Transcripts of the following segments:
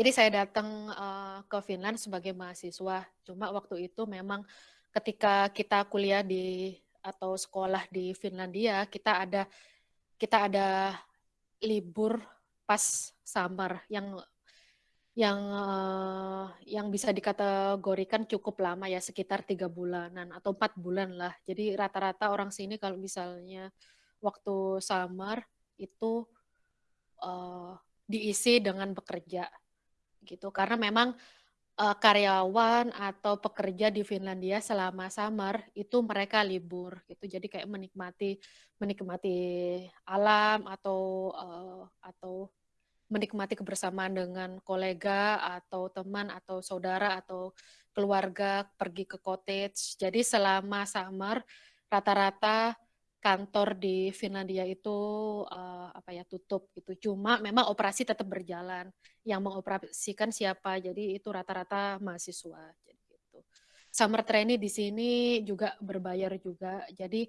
Jadi saya datang uh, ke Finland sebagai mahasiswa. Cuma waktu itu memang ketika kita kuliah di atau sekolah di Finlandia, kita ada kita ada libur pas summer yang yang uh, yang bisa dikategorikan cukup lama ya sekitar tiga bulanan atau empat bulan lah. Jadi rata-rata orang sini kalau misalnya waktu summer itu uh, diisi dengan bekerja gitu. Karena memang uh, karyawan atau pekerja di Finlandia selama summer itu mereka libur gitu. Jadi kayak menikmati menikmati alam atau uh, atau menikmati kebersamaan dengan kolega atau teman atau saudara atau keluarga pergi ke cottage. Jadi selama summer rata-rata kantor di Finlandia itu uh, apa ya tutup gitu. Cuma memang operasi tetap berjalan. Yang mengoperasikan siapa? Jadi itu rata-rata mahasiswa. Jadi gitu. Summer trainee di sini juga berbayar juga. Jadi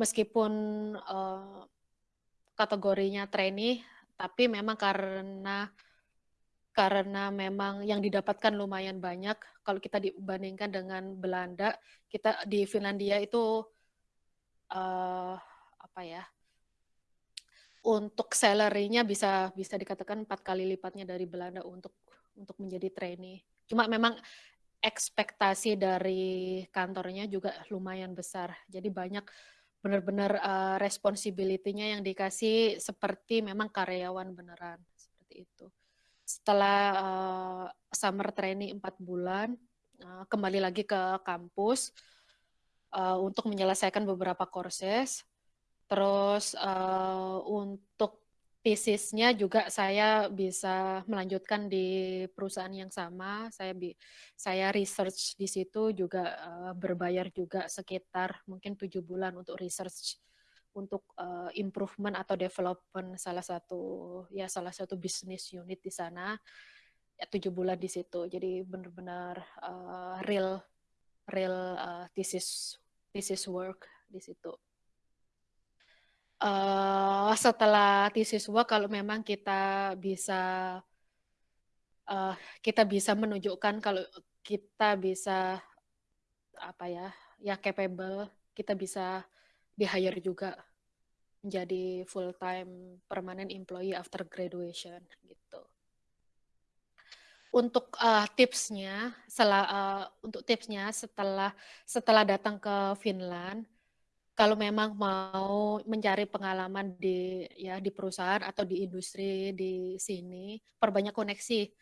meskipun uh, kategorinya trainee, tapi memang karena karena memang yang didapatkan lumayan banyak kalau kita dibandingkan dengan Belanda kita di Finlandia itu uh, apa ya untuk salary-nya bisa bisa dikatakan empat kali lipatnya dari Belanda untuk untuk menjadi trainee. Cuma memang ekspektasi dari kantornya juga lumayan besar. Jadi banyak benar-benar uh, responsibility-nya yang dikasih seperti memang karyawan beneran seperti itu. Setelah uh, summer training empat bulan, uh, kembali lagi ke kampus uh, untuk menyelesaikan beberapa courses. Terus uh, untuk tesisnya juga saya bisa melanjutkan di perusahaan yang sama. Saya bi saya research di situ juga uh, berbayar juga sekitar mungkin tujuh bulan untuk research untuk uh, improvement atau development salah satu ya salah satu bisnis unit di sana ya tujuh bulan di situ jadi benar-benar uh, real real uh, thesis thesis work di situ. Uh, setelah thesis work, kalau memang kita bisa uh, kita bisa menunjukkan kalau kita bisa apa ya ya capable, kita bisa di hire juga menjadi full time permanent employee after graduation gitu untuk uh, tipsnya, setelah, uh, untuk tipsnya setelah setelah datang ke Finland, kalau memang mau mencari pengalaman di ya di perusahaan atau di industri di sini, perbanyak koneksi,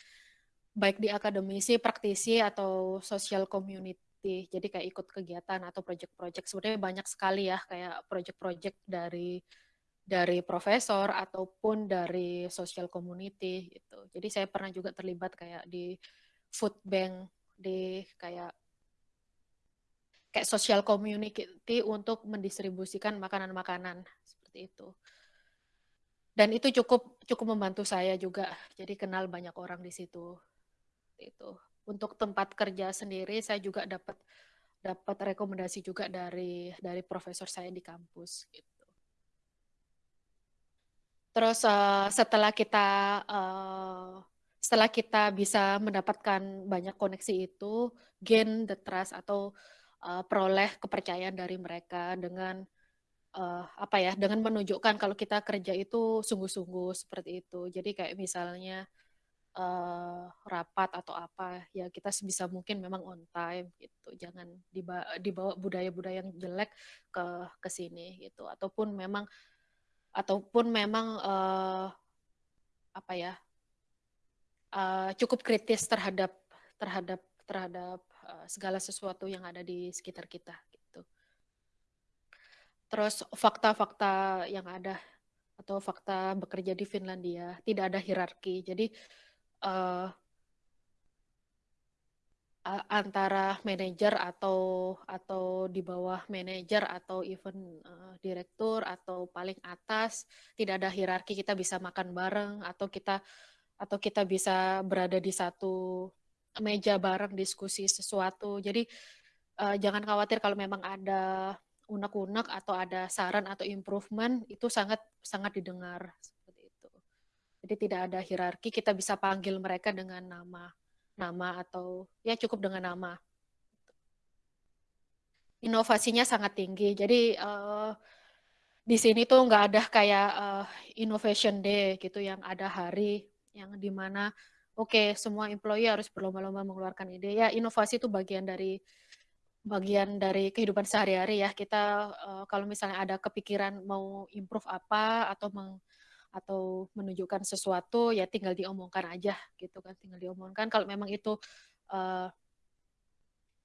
baik di akademisi, praktisi atau social community. Jadi kayak ikut kegiatan atau project-project sebenarnya banyak sekali ya kayak project-project dari dari profesor ataupun dari social community gitu. Jadi saya pernah juga terlibat kayak di food bank di kayak kayak social community untuk mendistribusikan makanan-makanan seperti itu. Dan itu cukup cukup membantu saya juga. Jadi kenal banyak orang di situ. Itu. Untuk tempat kerja sendiri saya juga dapat dapat rekomendasi juga dari dari profesor saya di kampus gitu. Terus uh, setelah kita uh, setelah kita bisa mendapatkan banyak koneksi itu, gain the trust atau uh, peroleh kepercayaan dari mereka dengan uh, apa ya, dengan menunjukkan kalau kita kerja itu sungguh-sungguh seperti itu. Jadi kayak misalnya uh, rapat atau apa, ya kita sebisa mungkin memang on time gitu. Jangan dibawa budaya-budaya yang jelek ke ke sini gitu. Ataupun memang ataupun memang uh, apa ya uh, cukup kritis terhadap terhadap terhadap uh, segala sesuatu yang ada di sekitar kita gitu. Terus fakta-fakta yang ada atau fakta bekerja di Finlandia tidak ada hierarki. Jadi uh, antara manajer atau atau di bawah manajer atau even uh, direktur atau paling atas tidak ada hierarki kita bisa makan bareng atau kita atau kita bisa berada di satu meja bareng diskusi sesuatu. Jadi uh, jangan khawatir kalau memang ada unek-unek atau ada saran atau improvement itu sangat sangat didengar seperti itu. Jadi tidak ada hierarki, kita bisa panggil mereka dengan nama, nama atau ya cukup dengan nama. Inovasinya sangat tinggi. Jadi uh, di sini tuh nggak ada kayak uh, innovation day gitu yang ada hari yang di mana oke okay, semua employee harus berlomba-lomba mengeluarkan ide ya inovasi itu bagian dari bagian dari kehidupan sehari-hari ya kita uh, kalau misalnya ada kepikiran mau improve apa atau meng, atau menunjukkan sesuatu ya tinggal diomongkan aja gitu kan tinggal diomongkan kalau memang itu uh,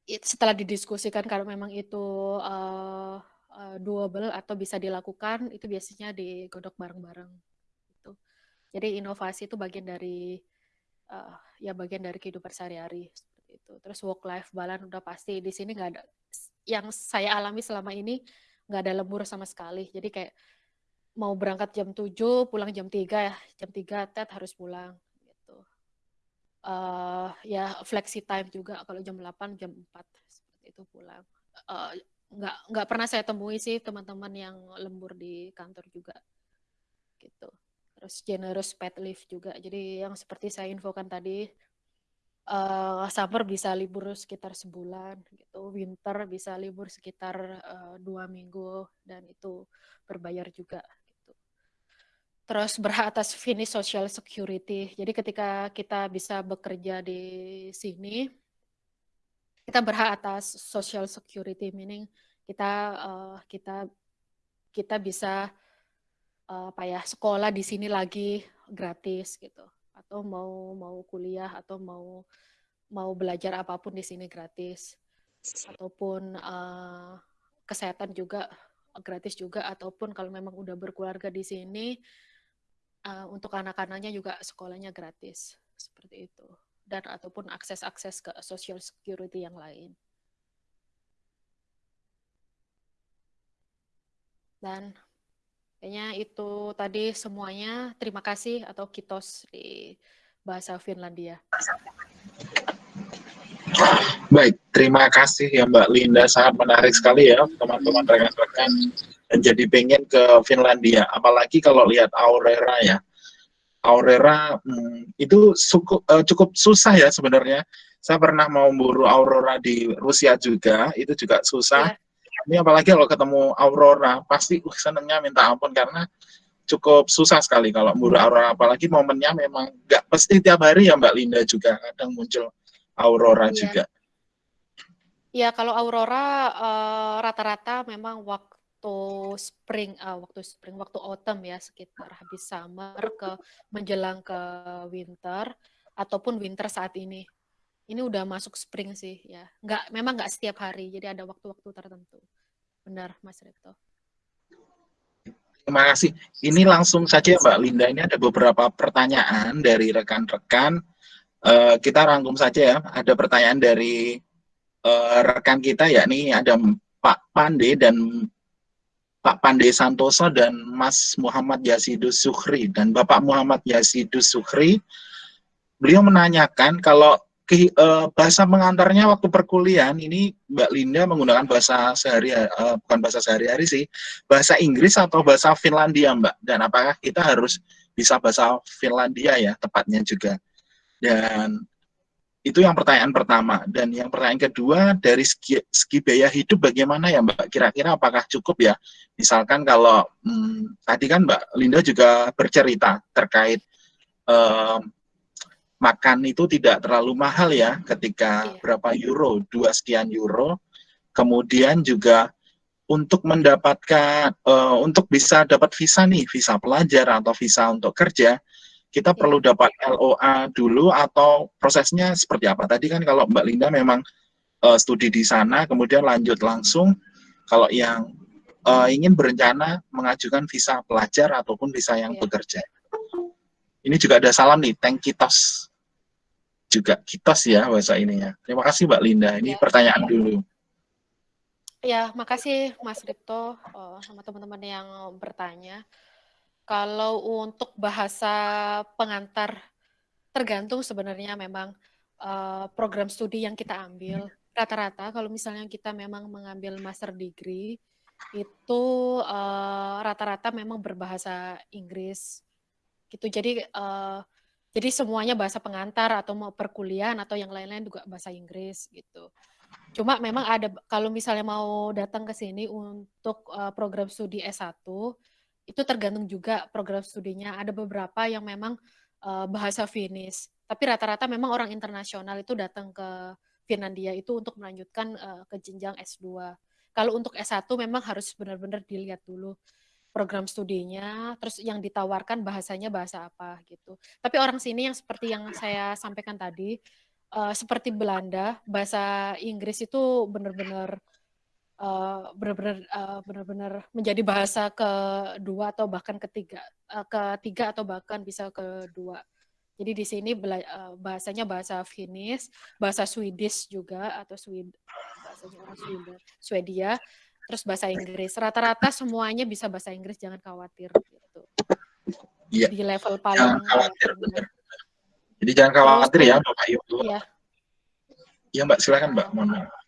setelah didiskusikan kalau memang itu uh, uh, doable atau bisa dilakukan itu biasanya digodok bareng-bareng gitu jadi inovasi itu bagian dari uh, ya bagian dari kehidupan sehari-hari itu. Terus work life balance udah pasti di sini nggak ada yang saya alami selama ini nggak ada lembur sama sekali. Jadi kayak mau berangkat jam 7, pulang jam 3 ya. Jam 3 tet harus pulang gitu. Uh, ya flexi time juga kalau jam 8, jam 4 seperti itu pulang. Uh, nggak nggak pernah saya temui sih teman-teman yang lembur di kantor juga gitu terus generous pet leave juga jadi yang seperti saya infokan tadi uh, summer bisa libur sekitar sebulan gitu winter bisa libur sekitar uh, dua minggu dan itu berbayar juga terus berhak atas finish social security. Jadi ketika kita bisa bekerja di sini kita berhak atas social security meaning kita uh, kita kita bisa uh, apa ya sekolah di sini lagi gratis gitu. Atau mau mau kuliah atau mau mau belajar apa pun di sini gratis. Ataupun uh, kesehatan juga gratis juga. Ataupun kalau memang udah berkeluarga di sini uh, untuk anak-anaknya juga sekolahnya gratis seperti itu dan ataupun akses-akses ke social security yang lain. Dan Kayaknya itu tadi semuanya. Terima kasih atau kitos di bahasa Finlandia. Baik, terima kasih ya Mbak Linda. Sangat menarik sekali ya teman-teman rekan-rekan jadi pengen ke Finlandia. Apalagi kalau lihat Aurora ya. Aurora hmm, itu cukup, uh, cukup susah ya sebenarnya. Saya pernah mau buru Aurora di Rusia juga, itu juga susah. Ya ini apalagi kalau ketemu Aurora pasti uh, senengnya minta ampun karena cukup susah sekali kalau mburu aurora apalagi momennya memang nggak pasti tiap hari ya Mbak Linda juga kadang muncul aurora iya. juga. Iya kalau aurora eh, rata-rata uh, memang waktu spring, uh, waktu spring, waktu autumn ya sekitar habis summer ke menjelang ke winter ataupun winter saat ini ini udah masuk spring sih ya. Nggak, memang nggak setiap hari, jadi ada waktu-waktu tertentu. Benar, Mas Rekto. Terima kasih. Ini langsung saja Mbak Linda, ini ada beberapa pertanyaan dari rekan-rekan. Uh, kita rangkum saja ya. Ada pertanyaan dari uh, rekan kita, yakni ada Pak Pande dan Pak Pande Santoso dan Mas Muhammad Yasidus Sukhri dan Bapak Muhammad Yasidus Sukhri. Beliau menanyakan kalau ke, uh, bahasa pengantarnya waktu perkuliahan ini Mbak Linda menggunakan bahasa sehari uh, bukan bahasa sehari-hari sih bahasa Inggris atau bahasa Finlandia Mbak dan apakah kita harus bisa bahasa Finlandia ya tepatnya juga dan itu yang pertanyaan pertama. Dan yang pertanyaan kedua dari segi, segi biaya hidup bagaimana ya Mbak? Kira-kira apakah cukup ya? Misalkan kalau hmm, tadi kan Mbak Linda juga bercerita terkait um, makan itu tidak terlalu mahal ya ketika iya. berapa euro? Dua sekian euro. Kemudian juga untuk mendapatkan uh, untuk bisa dapat visa nih visa pelajar atau visa untuk kerja kita perlu dapat LOA dulu atau prosesnya seperti apa tadi kan kalau Mbak Linda memang uh, studi di sana kemudian lanjut langsung kalau yang uh, ingin berencana mengajukan visa pelajar ataupun visa yang iya. bekerja ini juga ada salam nih, thank you tos juga kitos ya bahasa ininya. Terima kasih Mbak Linda. Ini ya. pertanyaan dulu. Ya, makasih Mas Ripto uh, sama teman-teman yang bertanya. Kalau untuk bahasa pengantar tergantung sebenarnya memang uh, program studi yang kita ambil. Rata-rata kalau misalnya kita memang mengambil master degree itu eh, rata-rata uh, memang berbahasa Inggris gitu. Jadi uh, jadi semuanya bahasa pengantar atau mau perkuliahan atau yang lain-lain juga bahasa Inggris gitu. Cuma memang ada kalau misalnya mau datang ke sini untuk uh, program studi S1 itu tergantung juga program studinya. Ada beberapa yang memang uh, bahasa Finnish, tapi rata-rata memang orang internasional itu datang ke Finlandia itu untuk melanjutkan uh, ke jenjang S2. Kalau untuk S1 memang harus benar-benar dilihat dulu program studinya, terus yang ditawarkan bahasanya bahasa apa gitu. Tapi orang sini yang seperti yang saya sampaikan tadi, uh, seperti Belanda, bahasa Inggris itu benar-benar uh, benar-benar uh, benar-benar menjadi bahasa kedua atau bahkan ketiga, uh, ketiga atau bahkan bisa kedua. Jadi di sini bahasanya bahasa Finnish, bahasa Swedish juga atau Sweden, bahasanya orang Sweden, Swedia terus bahasa Inggris. Rata-rata semuanya bisa bahasa Inggris, jangan khawatir gitu. Iya. Di level paling jangan khawatir, benar. Jadi jangan khawatir terus, ya, Bapak Yu. Iya. Iya, Mbak, silakan, Mbak. Mohon maaf.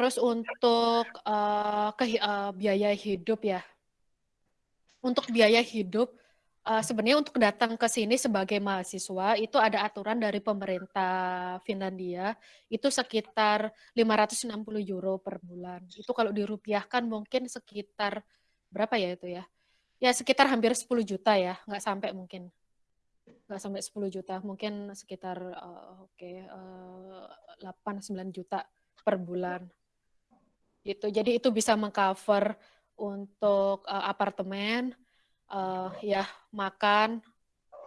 Terus untuk uh, ke uh, biaya hidup ya. Untuk biaya hidup uh, sebenarnya untuk datang ke sini sebagai mahasiswa itu ada aturan dari pemerintah Finlandia itu sekitar 560 euro per bulan. Itu kalau dirupiahkan mungkin sekitar berapa ya itu ya? Ya sekitar hampir 10 juta ya, nggak sampai mungkin. Nggak sampai 10 juta, mungkin sekitar uh, oke okay, uh, 8 9 juta per bulan. Gitu. Jadi itu bisa mengcover untuk uh, apartemen, uh, ya makan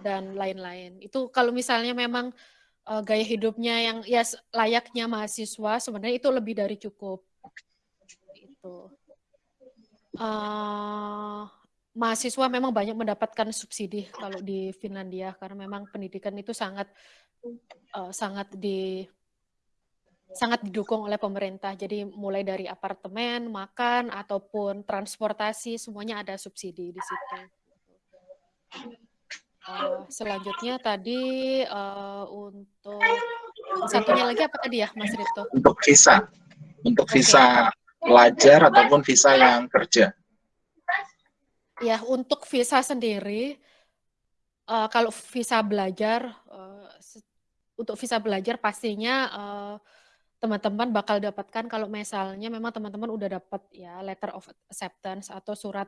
dan lain-lain. Itu kalau misalnya memang uh, gaya hidupnya yang ya layaknya mahasiswa sebenarnya itu lebih dari cukup. Itu. Uh, mahasiswa memang banyak mendapatkan subsidi kalau di Finlandia karena memang pendidikan itu sangat uh, sangat di sangat didukung oleh pemerintah. Jadi mulai dari apartemen, makan ataupun transportasi semuanya ada subsidi di situ. Uh, selanjutnya tadi uh, untuk satunya lagi apa tadi ya, Mas Rito? Untuk visa, untuk okay. visa pelajar ataupun visa yang kerja. Ya, untuk visa sendiri, uh, kalau visa belajar, uh, untuk visa belajar pastinya uh, teman-teman bakal dapatkan kalau misalnya memang teman-teman udah dapat ya letter of acceptance atau surat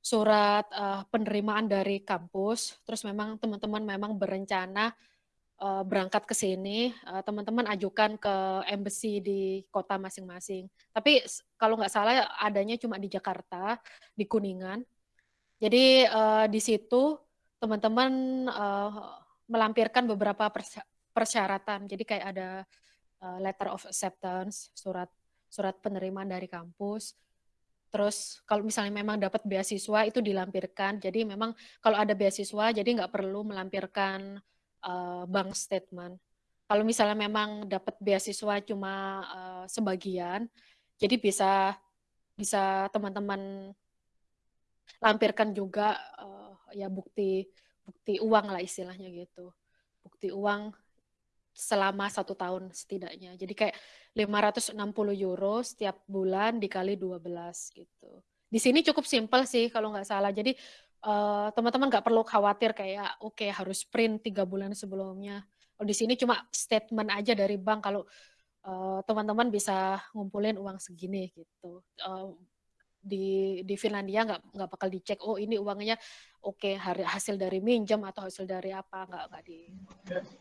surat uh, penerimaan dari kampus. Terus memang teman-teman memang berencana uh, berangkat ke sini uh, teman-teman ajukan ke embassy di kota masing-masing. Tapi kalau nggak salah adanya cuma di Jakarta di Kuningan. Jadi uh, di situ teman-teman uh, melampirkan beberapa persyaratan. Jadi kayak ada letter of acceptance, surat surat penerimaan dari kampus. Terus kalau misalnya memang dapat beasiswa itu dilampirkan. Jadi memang kalau ada beasiswa jadi nggak perlu melampirkan uh, bank statement. Kalau misalnya memang dapat beasiswa cuma uh, sebagian, jadi bisa bisa teman-teman lampirkan juga uh, ya bukti bukti uang lah istilahnya gitu. Bukti uang selama satu tahun setidaknya. Jadi kayak 560 euro setiap bulan dikali 12 gitu. Di sini cukup simpel sih kalau nggak salah. Jadi uh, teman-teman nggak perlu khawatir kayak oke okay, harus print tiga bulan sebelumnya. Kalau di sini cuma statement aja dari bank kalau teman eh, teman-teman bisa ngumpulin uang segini gitu. Uh, di di Finlandia nggak nggak bakal dicek oh ini uangnya oke okay, hasil dari minjam atau hasil dari apa nggak nggak di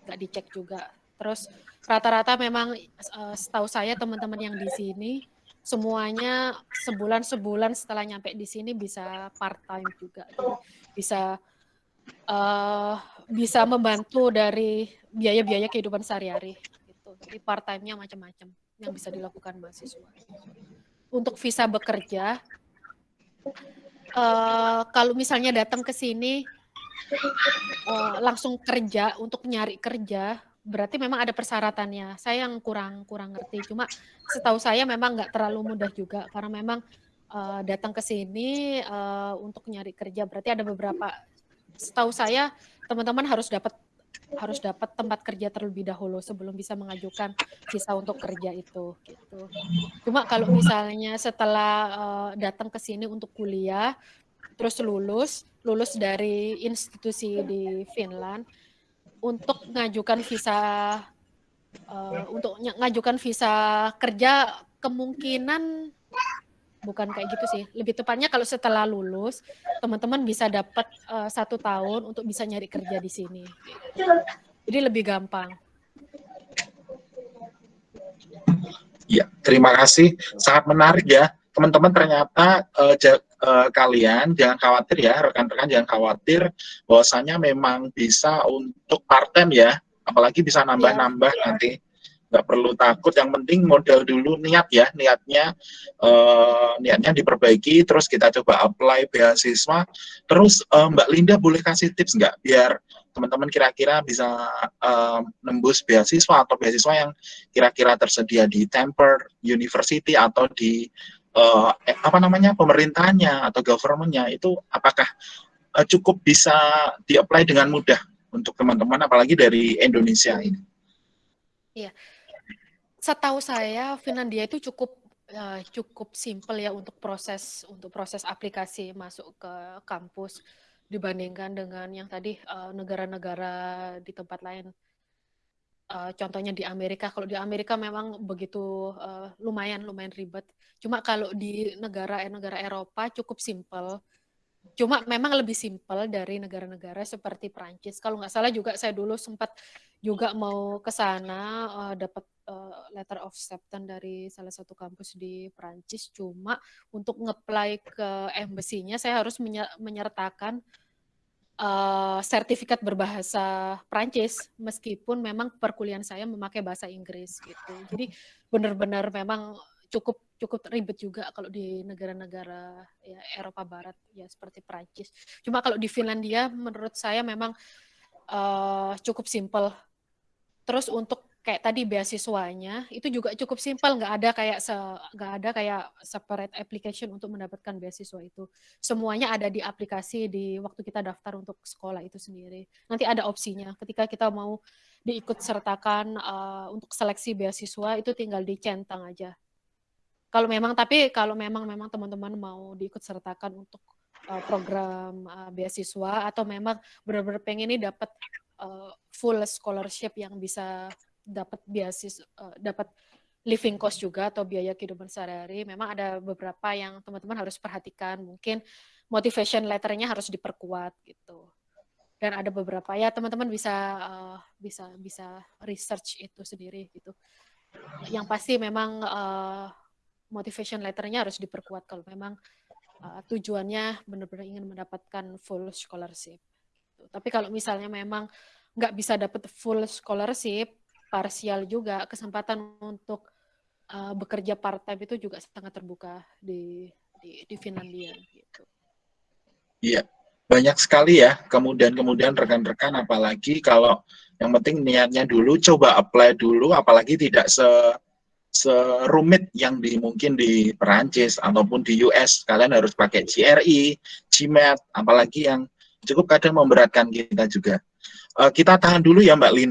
nggak dicek juga Terus rata-rata memang uh, setahu saya teman-teman yang di sini semuanya sebulan sebulan setelah nyampe di sini bisa part time juga, bisa uh, bisa membantu dari biaya-biaya kehidupan sehari-hari. Gitu. Jadi part time-nya macam-macam yang bisa dilakukan mahasiswa. Untuk visa bekerja, uh, kalau misalnya datang ke sini uh, langsung kerja untuk nyari kerja berarti memang ada persyaratannya. Saya yang kurang kurang ngerti. Cuma setahu saya memang nggak terlalu mudah juga karena memang uh, datang ke sini uh, untuk nyari kerja. Berarti ada beberapa. Setahu saya teman-teman harus dapat harus dapat tempat kerja terlebih dahulu sebelum bisa mengajukan visa untuk kerja itu gitu. Cuma kalau misalnya setelah uh, datang ke sini untuk kuliah terus lulus lulus dari institusi di Finland untuk mengajukan visa uh, untuk ngajukan visa kerja kemungkinan bukan kayak gitu sih. Lebih tepatnya kalau setelah lulus, teman-teman bisa dapat uh, satu tahun untuk bisa nyari kerja di sini. Jadi lebih gampang. Ya, terima kasih. Sangat menarik ya. Teman-teman ternyata uh, uh, kalian jangan khawatir ya, rekan-rekan jangan khawatir bahwasanya memang bisa untuk part time ya, apalagi bisa nambah-nambah ya. nanti. nggak perlu takut yang penting modal dulu niat ya. Niatnya uh, niatnya diperbaiki terus kita coba apply beasiswa. Terus uh, Mbak Linda boleh kasih tips nggak biar teman-teman kira-kira bisa uh, nembus beasiswa atau beasiswa yang kira-kira tersedia di Temper University atau di uh, apa namanya pemerintahnya atau governmentnya itu apakah uh, cukup bisa di-apply dengan mudah untuk teman-teman apalagi dari Indonesia ini? Iya, setahu saya Finlandia itu cukup uh, cukup simpel ya untuk proses untuk proses aplikasi masuk ke kampus dibandingkan dengan yang tadi negara-negara uh, di tempat lain. Uh, contohnya di Amerika, kalau di Amerika memang begitu uh, lumayan lumayan ribet. Cuma kalau di negara-negara Eropa cukup simpel. Cuma memang lebih simpel dari negara-negara seperti Prancis. Kalau nggak salah juga saya dulu sempat juga mau ke sana uh, dapat uh, letter of acceptance dari salah satu kampus di Prancis cuma untuk ngeplay ke embassy-nya saya harus menyertakan uh, sertifikat berbahasa Prancis meskipun memang perkuliahan saya memakai bahasa Inggris gitu. Jadi benar-benar memang cukup cukup ribet juga kalau di negara-negara ya Eropa Barat ya seperti Prancis. Cuma kalau di Finlandia menurut saya memang uh, cukup simpel. Terus untuk kayak tadi beasiswanya itu juga cukup simpel. Nggak ada kayak se nggak ada kayak separate application untuk mendapatkan beasiswa itu. Semuanya ada di aplikasi di waktu kita daftar untuk sekolah itu sendiri. Nanti ada opsinya. Ketika kita mau diikut sertakan uh, untuk seleksi beasiswa itu tinggal dicentang aja kalau memang tapi kalau memang memang teman-teman mau diikut sertakan untuk uh, program uh, beasiswa atau memang benar-benar pengen ini dapat uh, full scholarship yang bisa dapat biasis uh, dapat living cost juga atau biaya kehidupan sehari-hari memang ada beberapa yang teman-teman harus perhatikan. Mungkin motivation letternya harus diperkuat gitu. Dan ada beberapa ya teman-teman bisa uh, bisa bisa research itu sendiri gitu. Yang pasti memang uh, motivation letternya harus diperkuat kalau memang uh, tujuannya benar-benar ingin mendapatkan full scholarship gitu. tapi kalau misalnya memang nggak bisa dapat full scholarship parsial juga kesempatan untuk uh, bekerja part time itu juga sangat terbuka di di, di Finlandia gitu. Iya, banyak sekali ya. Kemudian kemudian rekan-rekan apalagi kalau yang penting niatnya dulu coba apply dulu apalagi tidak se serumit yang di mungkin di Perancis ataupun di US kalian harus pakai GRE, GMAT apalagi yang cukup kadang memberatkan kita juga. Uh, kita tahan dulu ya Mbak Linda.